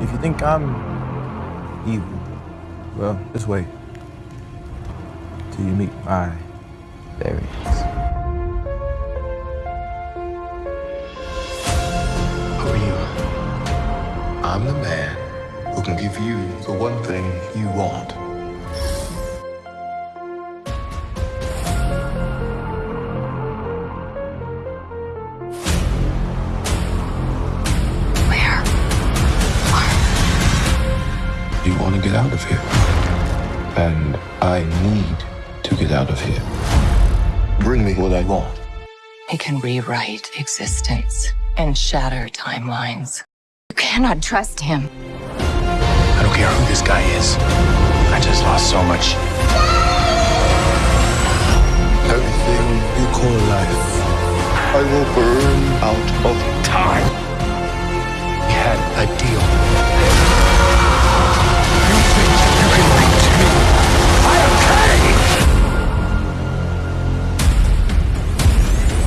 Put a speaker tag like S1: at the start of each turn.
S1: If you think I'm evil, well, just wait till you meet my variants.
S2: Who are you? I'm the man who can give you the one thing you want. You want to get out of here. And I need to get out of here. Bring me what I want.
S3: He can rewrite existence and shatter timelines. You cannot trust him.
S4: I don't care who this guy is. I just lost so much.
S2: Everything you call life, I will burn out of time.
S4: We had a deal.